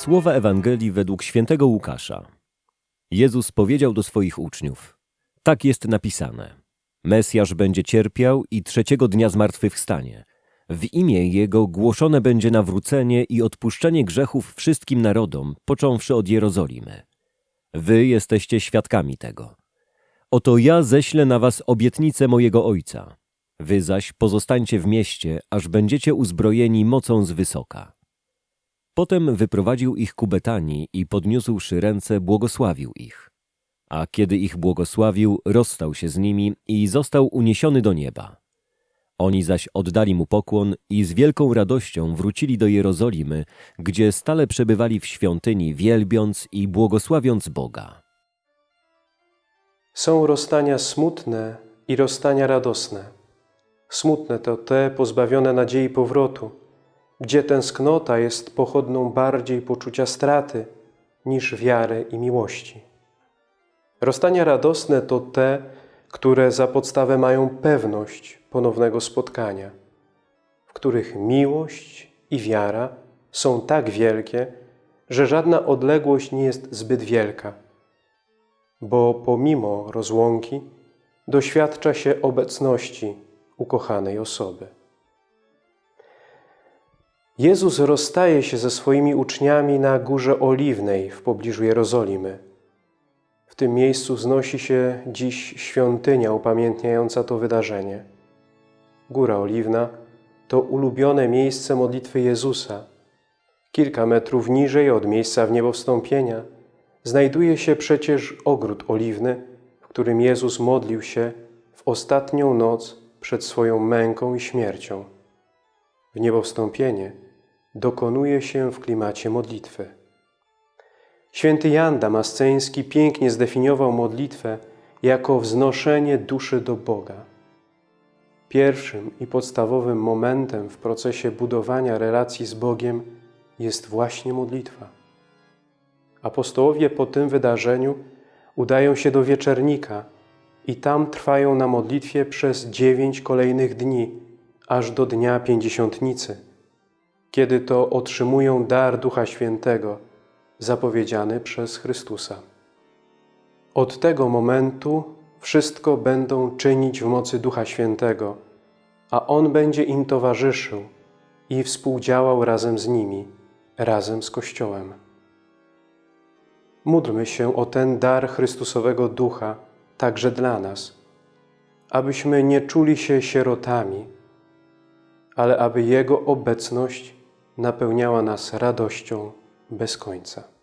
Słowa Ewangelii według świętego Łukasza. Jezus powiedział do swoich uczniów: Tak jest napisane. Mesjasz będzie cierpiał i trzeciego dnia zmartwychwstanie. W imię Jego głoszone będzie nawrócenie i odpuszczenie grzechów wszystkim narodom, począwszy od Jerozolimy. Wy jesteście świadkami tego. Oto ja ześlę na was obietnicę mojego Ojca. Wy zaś pozostańcie w mieście, aż będziecie uzbrojeni mocą z wysoka. Potem wyprowadził ich ku Betanii i podniósłszy ręce, błogosławił ich. A kiedy ich błogosławił, rozstał się z nimi i został uniesiony do nieba. Oni zaś oddali mu pokłon i z wielką radością wrócili do Jerozolimy, gdzie stale przebywali w świątyni, wielbiąc i błogosławiąc Boga. Są rozstania smutne i rozstania radosne. Smutne to te pozbawione nadziei powrotu, gdzie tęsknota jest pochodną bardziej poczucia straty niż wiary i miłości. Rozstania radosne to te, które za podstawę mają pewność ponownego spotkania, w których miłość i wiara są tak wielkie, że żadna odległość nie jest zbyt wielka, bo pomimo rozłąki doświadcza się obecności ukochanej osoby. Jezus rozstaje się ze swoimi uczniami na Górze Oliwnej w pobliżu Jerozolimy. W tym miejscu wznosi się dziś świątynia upamiętniająca to wydarzenie. Góra Oliwna to ulubione miejsce modlitwy Jezusa. Kilka metrów niżej od miejsca w niebo wstąpienia znajduje się przecież ogród oliwny, w którym Jezus modlił się w ostatnią noc przed swoją męką i śmiercią. W niebo wstąpienie dokonuje się w klimacie modlitwy. Święty Jan Damasceński pięknie zdefiniował modlitwę jako wznoszenie duszy do Boga. Pierwszym i podstawowym momentem w procesie budowania relacji z Bogiem jest właśnie modlitwa. Apostołowie po tym wydarzeniu udają się do wieczernika i tam trwają na modlitwie przez dziewięć kolejnych dni, aż do dnia pięćdziesiątnicy, kiedy to otrzymują dar Ducha Świętego, zapowiedziany przez Chrystusa. Od tego momentu wszystko będą czynić w mocy Ducha Świętego, a On będzie im towarzyszył i współdziałał razem z nimi, razem z Kościołem. Módlmy się o ten dar Chrystusowego Ducha także dla nas, abyśmy nie czuli się sierotami, ale aby Jego obecność napełniała nas radością bez końca.